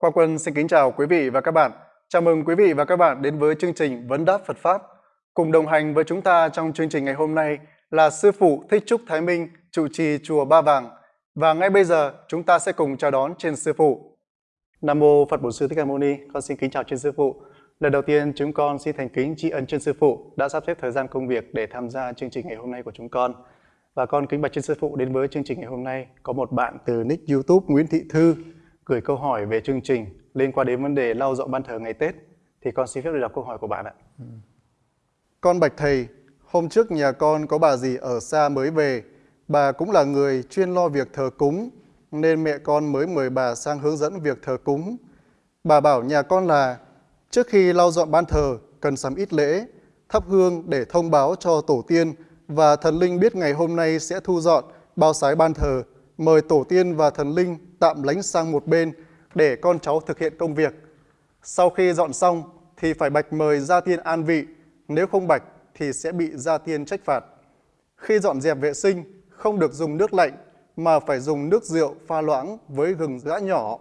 Khoa Quân xin kính chào quý vị và các bạn. Chào mừng quý vị và các bạn đến với chương trình Vấn đáp Phật Pháp. Cùng đồng hành với chúng ta trong chương trình ngày hôm nay là Sư Phụ Thích Trúc Thái Minh, trụ trì Chùa Ba Vàng. Và ngay bây giờ chúng ta sẽ cùng chào đón trên Sư Phụ. Nam Mô Phật Bổn Sư Thích Ca Mâu Ni, con xin kính chào trên Sư Phụ. Lần đầu tiên chúng con xin thành kính tri ân trên Sư Phụ đã sắp xếp thời gian công việc để tham gia chương trình ngày hôm nay của chúng con. Và con kính bạch trên Sư Phụ đến với chương trình ngày hôm nay có một bạn từ nick YouTube Nguyễn Thị Thư gửi câu hỏi về chương trình liên quan đến vấn đề lau dọn ban thờ ngày Tết. Thì con xin phép được đọc câu hỏi của bạn ạ. Ừ. Con bạch thầy, hôm trước nhà con có bà dì ở xa mới về. Bà cũng là người chuyên lo việc thờ cúng, nên mẹ con mới mời bà sang hướng dẫn việc thờ cúng. Bà bảo nhà con là trước khi lau dọn ban thờ cần sắm ít lễ, thắp hương để thông báo cho tổ tiên và thần linh biết ngày hôm nay sẽ thu dọn bao sái ban thờ, mời tổ tiên và thần linh tạm lánh sang một bên để con cháu thực hiện công việc. Sau khi dọn xong thì phải bạch mời gia tiên an vị, nếu không bạch thì sẽ bị gia tiên trách phạt. Khi dọn dẹp vệ sinh, không được dùng nước lạnh mà phải dùng nước rượu pha loãng với gừng giã nhỏ,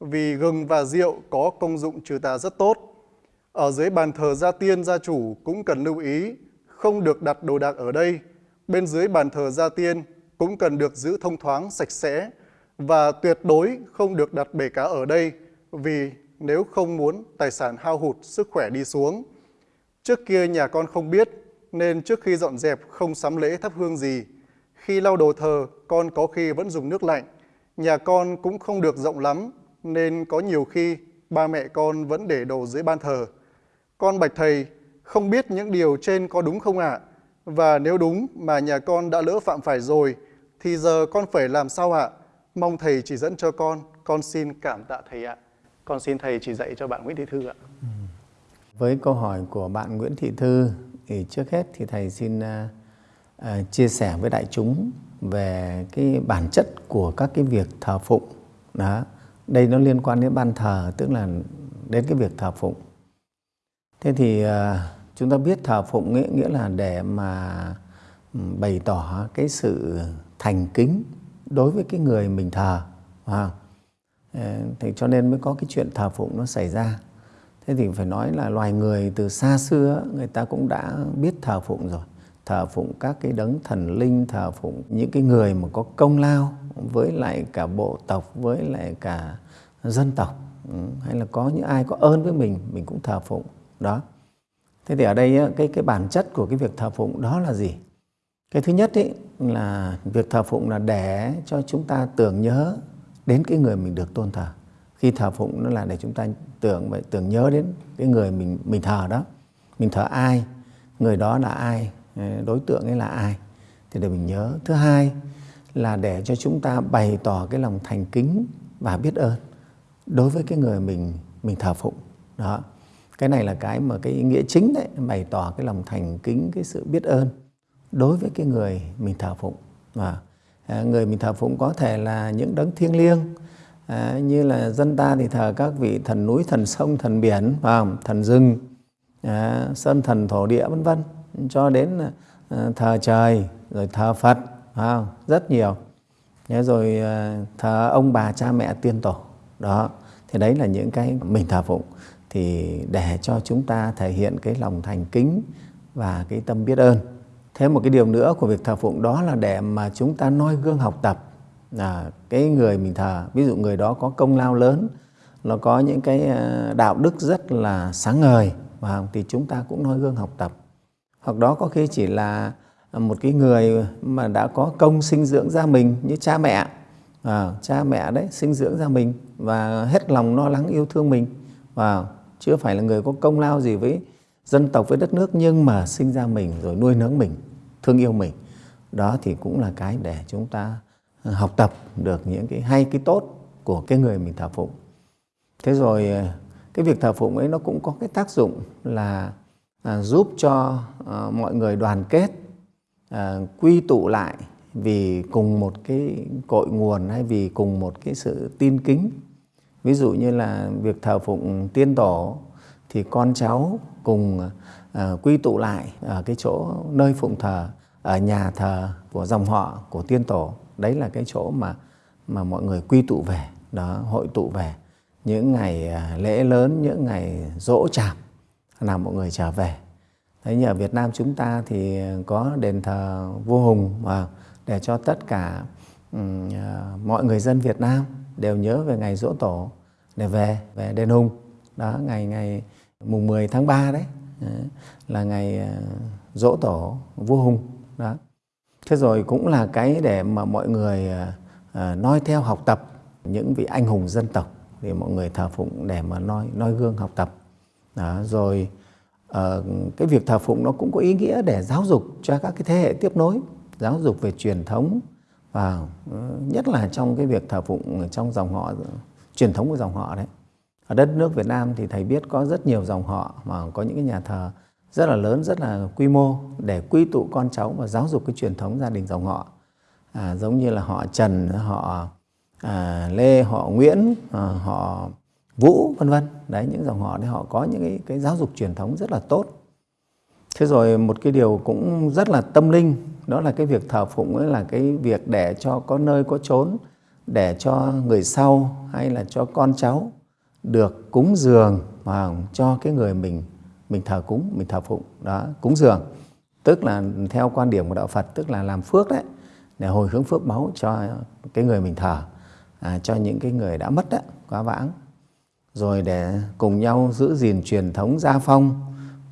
vì gừng và rượu có công dụng trừ tà rất tốt. Ở dưới bàn thờ gia tiên gia chủ cũng cần lưu ý, không được đặt đồ đạc ở đây. Bên dưới bàn thờ gia tiên cũng cần được giữ thông thoáng, sạch sẽ, và tuyệt đối không được đặt bể cá ở đây vì nếu không muốn tài sản hao hụt, sức khỏe đi xuống. Trước kia nhà con không biết nên trước khi dọn dẹp không sắm lễ thắp hương gì. Khi lau đồ thờ, con có khi vẫn dùng nước lạnh. Nhà con cũng không được rộng lắm nên có nhiều khi ba mẹ con vẫn để đồ dưới ban thờ. Con bạch thầy không biết những điều trên có đúng không ạ? À? Và nếu đúng mà nhà con đã lỡ phạm phải rồi thì giờ con phải làm sao ạ? Mong thầy chỉ dẫn cho con, con xin cảm tạ thầy ạ. Con xin thầy chỉ dạy cho bạn Nguyễn Thị Thư ạ. Ừ. Với câu hỏi của bạn Nguyễn Thị Thư thì trước hết thì thầy xin uh, uh, chia sẻ với đại chúng về cái bản chất của các cái việc thờ phụng. Đó. Đây nó liên quan đến ban thờ, tức là đến cái việc thờ phụng. Thế thì uh, chúng ta biết thờ phụng nghĩa, nghĩa là để mà bày tỏ cái sự thành kính đối với cái người mình thờ. À, thì cho nên mới có cái chuyện thờ phụng nó xảy ra. Thế thì phải nói là loài người từ xa xưa người ta cũng đã biết thờ phụng rồi. Thờ phụng các cái đấng thần linh thờ phụng những cái người mà có công lao với lại cả bộ tộc với lại cả dân tộc. Ừ, hay là có những ai có ơn với mình mình cũng thờ phụng. Đó. Thế thì ở đây cái cái bản chất của cái việc thờ phụng đó là gì? Cái thứ nhất ý, là việc thờ phụng là để cho chúng ta tưởng nhớ đến cái người mình được tôn thờ. Khi thờ phụng nó là để chúng ta tưởng vậy tưởng nhớ đến cái người mình mình thờ đó. Mình thờ ai, người đó là ai, ờ, đối tượng ấy là ai thì để mình nhớ. Thứ hai là để cho chúng ta bày tỏ cái lòng thành kính và biết ơn đối với cái người mình mình thờ phụng. Đó. Cái này là cái mà cái ý nghĩa chính đấy, bày tỏ cái lòng thành kính, cái sự biết ơn đối với cái người mình thờ phụng. Và à, người mình thờ phụng có thể là những đấng thiêng liêng à, như là dân ta thì thờ các vị thần núi thần sông thần biển thần rừng à, sơn thần thổ địa vân vân. Cho đến à, thờ trời rồi thờ phật rất nhiều. Thế rồi à, thờ ông bà cha mẹ tiên tổ. Đó thì đấy là những cái mình thờ phụng. Thì để cho chúng ta thể hiện cái lòng thành kính và cái tâm biết ơn. Thêm một cái điều nữa của việc thờ phụng đó là để mà chúng ta noi gương học tập. Là cái người mình thờ, ví dụ người đó có công lao lớn, nó có những cái à, đạo đức rất là sáng ngời và thì chúng ta cũng noi gương học tập. Hoặc đó có khi chỉ là một cái người mà đã có công sinh dưỡng ra mình như cha mẹ, à, cha mẹ đấy sinh dưỡng ra mình và hết lòng lo lắng yêu thương mình. Và chưa phải là người có công lao gì với dân tộc với đất nước nhưng mà sinh ra mình rồi nuôi nấng mình thương yêu mình. Đó thì cũng là cái để chúng ta ờ, học tập được những cái hay cái tốt của cái người mình thờ phụng. Thế rồi ờ, cái việc thờ phụng ấy nó cũng có cái tác dụng là à, giúp cho à, mọi người đoàn kết à, quy tụ lại vì cùng một cái cội nguồn hay vì cùng một cái sự tin kính. Ví dụ như là việc thờ phụng tiên tổ thì con cháu cùng Ờ, quy tụ lại ở cái chỗ nơi phụng thờ ở nhà thờ của dòng họ của tiên tổ. Đấy là cái chỗ mà mà mọi người quy tụ về đó hội tụ về. Những ngày lễ lớn những ngày dỗ chạp là mọi người trở về. Thế như ở Việt Nam chúng ta thì có đền thờ vua Hùng mà để cho tất cả um, mọi người dân Việt Nam đều nhớ về ngày dỗ tổ để về về đền Hùng. Đó ngày ngày mùng 10 tháng 3 đấy, đấy là ngày à, dỗ tổ vua Hùng đó. Thế rồi cũng là cái để mà mọi người à, à, noi theo học tập những vị anh hùng dân tộc thì mọi người thờ phụng để mà noi noi gương học tập. Đó, rồi ờ, cái việc thờ phụng nó cũng có ý nghĩa để giáo dục cho các cái thế hệ tiếp nối giáo dục về truyền thống và ừ, nhất là trong cái việc thờ phụng trong dòng họ truyền thống của dòng họ đấy ở đất nước Việt Nam thì thầy biết có rất nhiều dòng họ mà có những cái nhà thờ rất là lớn rất là quy mô để quy tụ con cháu và giáo dục cái truyền thống gia đình dòng họ. À, giống như là họ Trần họ à, Lê họ Nguyễn à, họ Vũ vân vân. Đấy những dòng họ đấy họ có những cái, cái giáo dục truyền thống rất là tốt. Thế rồi một cái điều cũng rất là tâm linh đó là cái việc thờ phụng ấy là cái việc để cho có nơi có chốn để cho người sau hay là cho con cháu được cúng dường mà cho cái người mình mình thờ cúng mình thờ phụng đó cúng dường tức là theo quan điểm của đạo Phật tức là làm phước đấy để hồi hướng phước báu cho cái người mình thờ à, cho những cái người đã mất đấy quá vãng rồi để cùng nhau giữ gìn truyền thống gia phong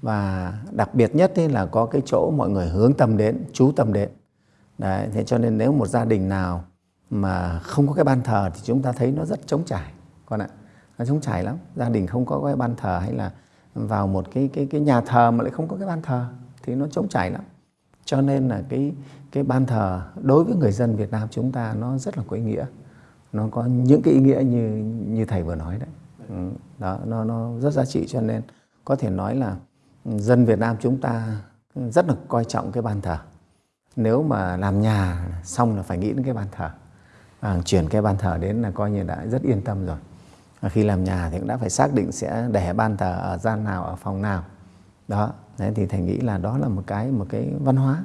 và đặc biệt nhất ấy là có cái chỗ mọi người hướng tâm đến, chú tâm đến. Đấy, thế cho nên nếu một gia đình nào mà không có cái ban thờ thì chúng ta thấy nó rất trống trải con ạ. Nó trống trải lắm. Gia đình không có cái ban thờ hay là vào một cái cái cái nhà thờ mà lại không có cái ban thờ thì nó trống trải lắm. Cho nên là cái cái ban thờ đối với người dân Việt Nam chúng ta nó rất là có ý nghĩa. Nó có những cái ý nghĩa như như thầy vừa nói đấy. Ừ, đó nó nó rất giá trị cho nên có thể nói là dân Việt Nam chúng ta rất là coi trọng cái ban thờ nếu mà làm nhà xong là phải nghĩ đến cái ban thờ à, chuyển cái ban thờ đến là coi như đã rất yên tâm rồi khi làm nhà thì cũng đã phải xác định sẽ để ban thờ ở gian nào ở phòng nào. Đó đấy thì thầy nghĩ là đó là một cái một cái văn hóa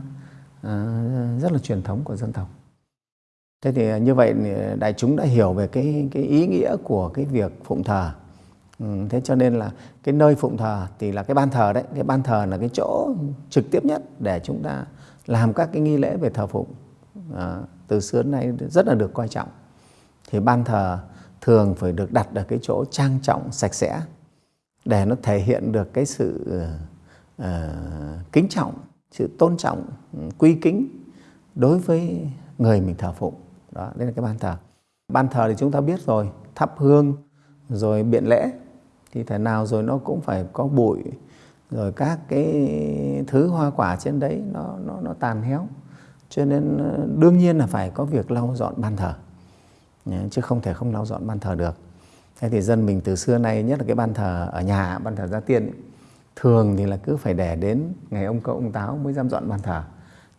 uh, rất là truyền thống của dân tộc. Thế thì ờ, như vậy đại chúng đã hiểu về cái cái ý nghĩa của cái việc phụng thờ. Ừ, thế cho nên là cái nơi phụng thờ thì là cái ban thờ đấy. Cái ban thờ là cái chỗ trực tiếp nhất để chúng ta làm các cái nghi lễ về thờ phụng. À, từ xưa đến nay rất là được coi trọng. Thì ban thờ thường phải được đặt ở cái chỗ trang trọng sạch sẽ để nó thể hiện được cái sự uh, kính trọng sự tôn trọng ừ, quy kính đối với người mình thờ phụng. Đó đây là cái ban thờ. Ban thờ thì chúng ta biết rồi thắp hương rồi biện lễ thì thể nào rồi nó cũng phải có bụi rồi các cái thứ hoa quả trên đấy nó nó nó tàn héo. Cho nên ờ, đương nhiên là phải có việc lau dọn ban thờ chứ không thể không lau dọn ban thờ được. Thế thì dân mình từ xưa nay nhất là cái ban thờ ở nhà ban thờ gia tiên ấy, thường thì là cứ phải để đến ngày ông cậu ông táo mới dám dọn ban thờ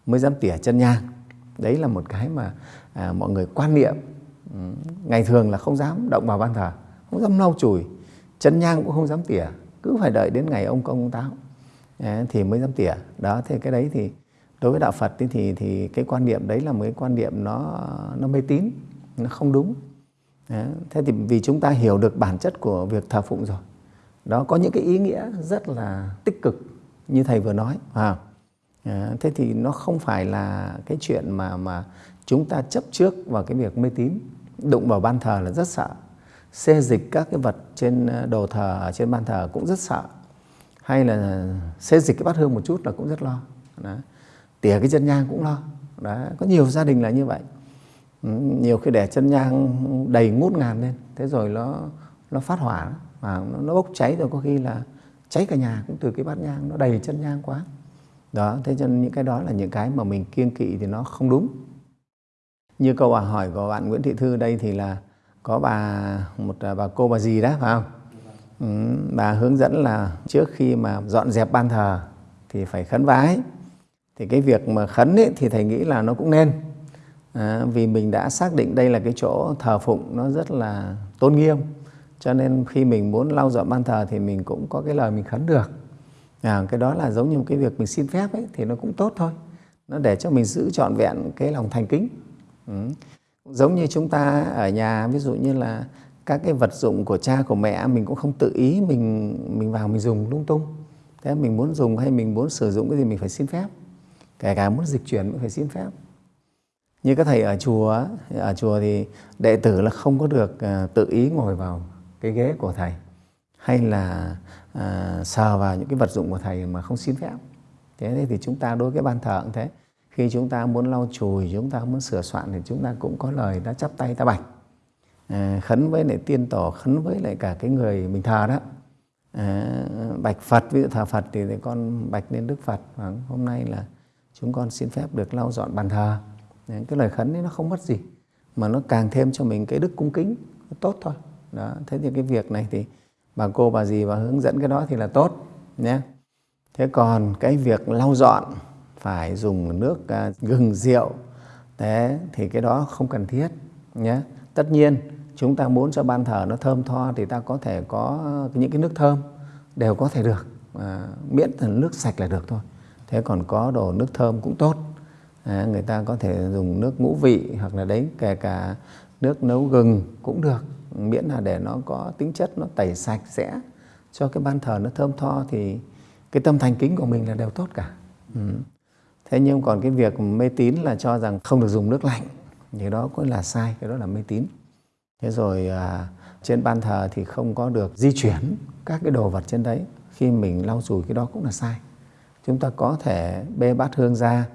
mới dám tỉa chân nhang. Đấy là một cái mà à, mọi người quan niệm. Ừ, ngày thường là không dám động vào ban thờ không dám lau chùi chân nhang cũng không dám tỉa cứ phải đợi đến ngày ông công ông táo à, thì mới dám tỉa. Đó thế cái đấy thì đối với đạo Phật thì thì, thì cái quan niệm đấy là một cái quan niệm nó nó mê tín nó không đúng. Đấy. thế thì vì chúng ta hiểu được bản chất của việc thờ phụng rồi đó có những cái ý nghĩa rất là tích cực như thầy vừa nói à, ờ, thế thì nó không phải là cái chuyện mà mà chúng ta chấp trước vào cái việc mê tín đụng vào ban thờ là rất sợ. Xê dịch các cái vật trên ờ, đồ thờ trên ban thờ cũng rất sợ. Hay là xê dịch cái bát hương một chút là cũng rất lo. Đó. tỉa cái chân nhang cũng lo. Đó. có nhiều gia đình là như vậy nhiều khi để chân nhang đầy ngút ngàn lên thế rồi nó nó phát hỏa và nó, nó bốc cháy rồi có khi là cháy cả nhà cũng từ cái bát nhang nó đầy chân nhang quá. Đó thế cho nên những cái đó là những cái mà mình kiêng kỵ thì nó không đúng. Như câu hỏi của bạn Nguyễn Thị Thư đây thì là có bà một à, bà cô bà gì đó phải không? Ừ, bà hướng dẫn là trước khi mà dọn dẹp ban thờ thì phải khấn vái. Thì cái việc mà khấn ấy, thì thầy nghĩ là nó cũng nên à, vì mình đã xác định đây là cái chỗ thờ phụng nó rất là tôn nghiêm. Cho nên khi mình muốn lau dọn ban thờ thì mình cũng có cái lời mình khấn được. À, cái đó là giống như một cái việc mình xin phép ấy thì nó cũng tốt thôi. Nó để cho mình giữ trọn vẹn cái lòng thành kính. Ừ. Giống như chúng ta ở nhà ví dụ như là các cái vật dụng của cha của mẹ mình cũng không tự ý mình mình vào mình dùng lung tung. Thế mình muốn dùng hay mình muốn sử dụng cái gì mình phải xin phép. Kể cả muốn dịch chuyển cũng phải xin phép như các thầy ở chùa ở chùa thì đệ tử là không có được ờ, tự ý ngồi vào cái ghế của thầy hay là à, sờ vào những cái vật dụng của thầy mà không xin phép. Thế thì chúng ta đối với ban thờ cũng thế. Khi chúng ta muốn lau chùi chúng ta muốn sửa soạn thì chúng ta cũng có lời đã chắp tay ta bạch. À, khấn với lại tiên tổ khấn với lại cả cái người mình thờ đó. À, bạch phật ví dụ thờ phật thì, thì con bạch lên đức phật. Và hôm nay là chúng con xin phép được lau dọn bàn thờ cái lời khấn ấy nó không mất gì mà nó càng thêm cho mình cái đức cung kính tốt thôi. Đó thế thì cái việc này thì bà cô bà gì và hướng dẫn cái đó thì là tốt nhé. Thế còn cái việc lau dọn phải dùng nước à, gừng rượu thế thì cái đó không cần thiết nhé. Tất nhiên chúng ta muốn cho ban thờ nó thơm tho thì ta có thể có những cái nước thơm đều có thể được. À, miễn là nước sạch là được thôi. Thế còn có đồ nước thơm cũng tốt à, người ta có thể dùng nước ngũ vị hoặc là đấy kể cả nước nấu gừng cũng được. Miễn là để nó có tính chất nó tẩy sạch sẽ cho cái ban thờ nó thơm tho thì cái tâm thành kính của mình là đều tốt cả. Ừ. thế nhưng còn cái việc mê tín là cho rằng không được dùng nước lạnh thì đó cũng là sai cái đó là mê tín. Thế rồi à, trên ban thờ thì không có được di chuyển các cái đồ vật trên đấy. Khi mình lau chùi cái đó cũng là sai. Chúng ta có thể bê bát hương ra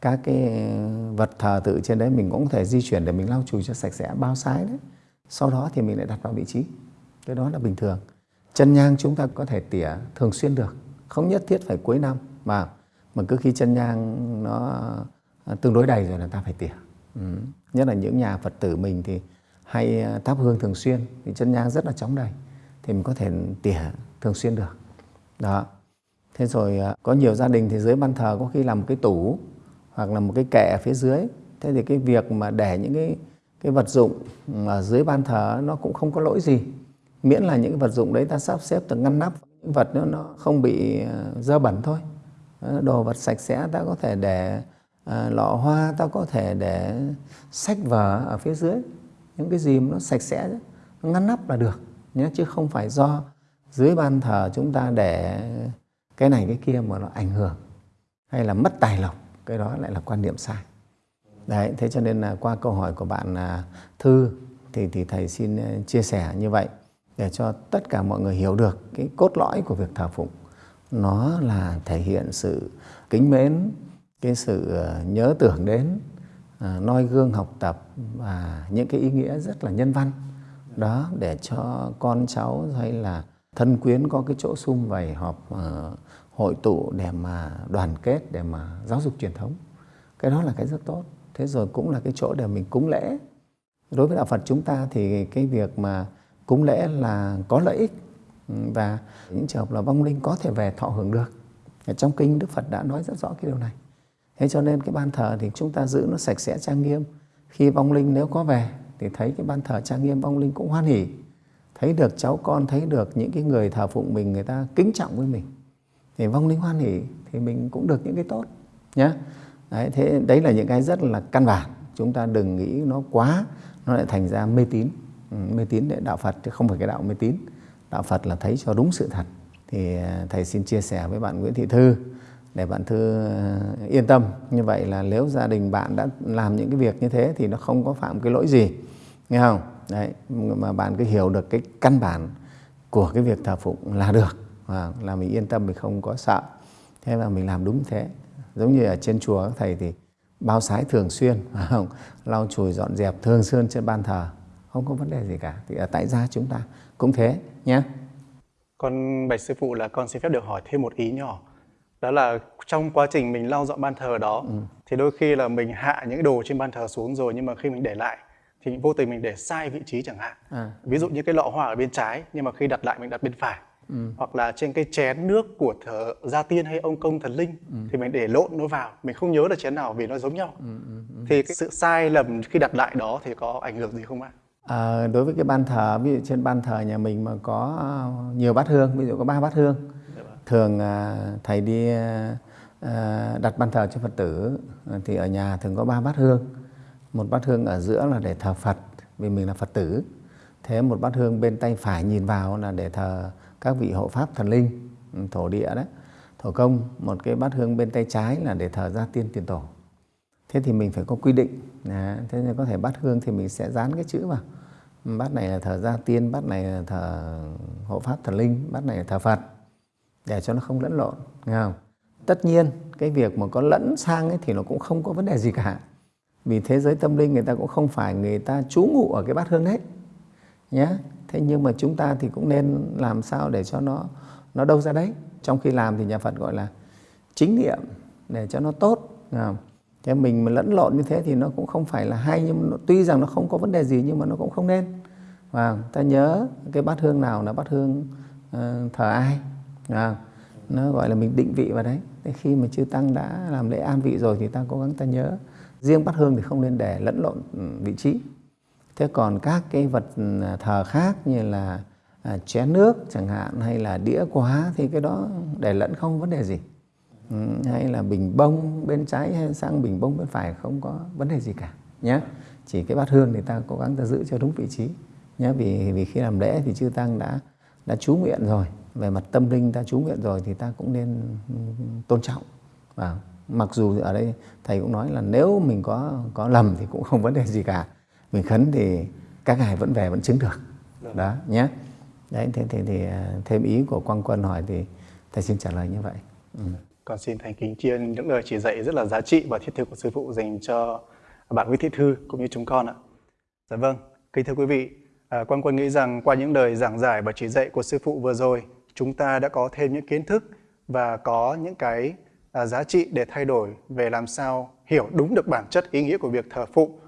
các cái vật thờ tự trên đấy mình cũng có thể di chuyển để mình lau chùi cho sạch sẽ, bao sái đấy. Sau đó thì mình lại đặt vào vị trí. Cái đó là bình thường. Chân nhang chúng ta có thể tỉa thường xuyên được. Không nhất thiết phải cuối năm, mà mà cứ khi chân nhang nó à, tương đối đầy rồi là ta phải tỉa. Ừ. nhất là những nhà phật tử mình thì hay à, thắp hương thường xuyên, thì chân nhang rất là chóng đầy, thì mình có thể tỉa thường xuyên được. Đó. Thế rồi à, có nhiều gia đình thì dưới ban thờ có khi làm một cái tủ hoặc là một cái kệ ở phía dưới. Thế thì cái việc mà để những cái cái vật dụng ở dưới ban thờ nó cũng không có lỗi gì. Miễn là những cái vật dụng đấy ta sắp xếp từ ngăn nắp những vật nó nó không bị à, dơ bẩn thôi. Đồ vật sạch sẽ ta có thể để à, lọ hoa ta có thể để sách vở ở phía dưới. Những cái gì mà nó sạch sẽ nó ngăn nắp là được nhé chứ không phải do dưới ban thờ chúng ta để cái này cái kia mà nó ảnh hưởng hay là mất tài lộc cái đó lại là quan niệm sai. Đấy thế cho nên là qua câu hỏi của bạn à, thư thì thì thầy xin à, chia sẻ như vậy để cho tất cả mọi người hiểu được cái cốt lõi của việc thờ phụng. Nó là thể hiện sự kính mến cái sự à, nhớ tưởng đến noi gương học tập và những cái ý nghĩa rất là nhân văn. Đó để cho con cháu hay là thân quyến có cái chỗ sum vầy họp uh, hội tụ để mà đoàn kết, để mà giáo dục truyền thống. Cái đó là cái rất tốt. Thế rồi cũng là cái chỗ để mình cúng lễ. Đối với đạo phật chúng ta thì cái việc mà cúng lễ là có lợi ích ừ, và những trường hợp là vong linh có thể về thọ hưởng được. Trong kinh đức phật đã nói rất rõ cái điều này. Thế cho nên cái ban thờ thì chúng ta giữ nó sạch sẽ, trang nghiêm. Khi vong linh nếu có về thì thấy cái ban thờ trang nghiêm, vong linh cũng hoan hỉ thấy được cháu con, thấy được những cái người thờ phụng mình, người ta kính trọng với mình thì vong linh hoan hỉ thì mình cũng được những cái tốt nhé đấy, thế đấy là những cái rất là căn bản. Chúng ta đừng nghĩ nó quá nó lại thành ra mê tín. Ừ, mê tín để đạo Phật chứ không phải cái đạo mê tín. Đạo Phật là thấy cho đúng sự thật. Thì à, thầy xin chia sẻ với bạn Nguyễn Thị Thư để bạn Thư à, yên tâm. Như vậy là nếu gia đình bạn đã làm những cái việc như thế thì nó không có phạm cái lỗi gì nghe không? Đấy mà bạn cứ hiểu được cái căn bản của cái việc thờ phụng là được và là mình yên tâm mình không có sợ. Thế là mình làm đúng thế. Giống như ở trên chùa các thầy thì bao sái thường xuyên không? Lau chùi dọn dẹp thường xuyên trên ban thờ. Không có vấn đề gì cả. Thì ở tại gia chúng ta cũng thế nhé con bạch sư phụ là con xin phép được hỏi thêm một ý nhỏ. Đó là trong quá trình mình lau dọn ban thờ đó ừ. thì đôi khi là mình hạ những đồ trên ban thờ xuống rồi nhưng mà khi mình để lại thì vô tình mình để sai vị trí chẳng hạn. À. ví dụ như cái lọ hoa ở bên trái nhưng mà khi đặt lại mình đặt bên phải ừ. hoặc là trên cái chén nước của thờ gia tiên hay ông công thần linh ừ. thì mình để lộn nó vào mình không nhớ là chén nào vì nó giống nhau ừ, ừ, ừ. thì cái sự sai lầm khi đặt lại đó thì có ảnh hưởng gì không ạ à, đối với cái ban thờ ví dụ trên ban thờ nhà mình mà có nhiều bát hương ví dụ có ba bát hương dạ vâng. thường à, thầy đi à, đặt ban thờ cho phật tử thì ở nhà thường có ba bát hương một bát hương ở giữa là để thờ phật vì mình là phật tử thế một bát hương bên tay phải nhìn vào là để thờ các vị hộ pháp thần linh ừ, thổ địa đấy thổ công một cái bát hương bên tay trái là để thờ gia tiên tiền tổ. Thế thì mình phải có quy định. À, thế nên có thể bát hương thì mình sẽ dán cái chữ vào. Ừ, bát này là thờ gia tiên bát này là thờ hộ pháp thần linh bát này là thờ phật để cho nó không lẫn lộn nghe không? Tất nhiên cái việc mà có lẫn sang ấy thì nó cũng không có vấn đề gì cả. Vì thế giới tâm linh người ta cũng không phải người ta trú ngụ ở cái bát hương đấy nhé thế nhưng mà chúng ta thì cũng nên làm sao để cho nó nó đâu ra đấy. Trong khi làm thì nhà Phật gọi là chính niệm để cho nó tốt thế mình mà lẫn lộn như thế thì nó cũng không phải là hay nhưng mà tuy rằng nó không có vấn đề gì nhưng mà nó cũng không nên. Và ta nhớ cái bát hương nào là bát hương uh, thờ ai à, nó gọi là mình định vị vào đấy. Thế khi mà chư tăng đã làm lễ an vị rồi thì ta cố gắng ta nhớ. Riêng bát hương thì không nên để lẫn lộn ừ, vị trí thế còn các cái vật à, thờ khác như là à, chén nước chẳng hạn hay là đĩa quá thì cái đó để lẫn không vấn đề gì. Ừ, hay là bình bông bên trái hay sang bình bông bên phải không có vấn đề gì cả nhé chỉ cái bát hương thì ta cố gắng ta giữ cho đúng vị trí nhé vì vì khi làm lễ thì chư tăng đã đã chú nguyện rồi. Về mặt tâm linh ta chú nguyện rồi thì ta cũng nên ừ, tôn trọng. Và mặc dù ở đây thầy cũng nói là nếu mình có có lầm thì cũng không vấn đề gì cả mình khấn thì các ngài vẫn về vẫn chứng được đó nhé đấy thế thì, thì thêm ý của quang quân hỏi thì thầy xin trả lời như vậy ừ. còn xin thành kính tri ân những lời chỉ dạy rất là giá trị và thiết thực của sư phụ dành cho bạn Nguyễn Thị Thư cũng như chúng con ạ. Dạ vâng, kính thưa quý vị, à, Quang Quân nghĩ rằng qua những lời giảng giải và chỉ dạy của sư phụ vừa rồi, chúng ta đã có thêm những kiến thức và có những cái à, giá trị để thay đổi về làm sao hiểu đúng được bản chất ý nghĩa của việc thờ phụng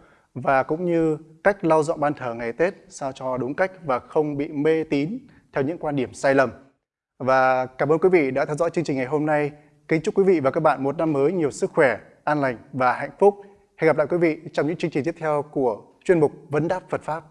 và cũng như cách lau dọn ban thờ ngày Tết sao cho đúng cách và không bị mê tín theo những quan điểm sai lầm. Và cảm ơn quý vị đã theo dõi chương trình ngày hôm nay. Kính chúc quý vị và các bạn một năm mới nhiều sức khỏe, an lành và hạnh phúc. Hẹn gặp lại quý vị trong những chương trình tiếp theo của chuyên mục Vấn đáp Phật Pháp.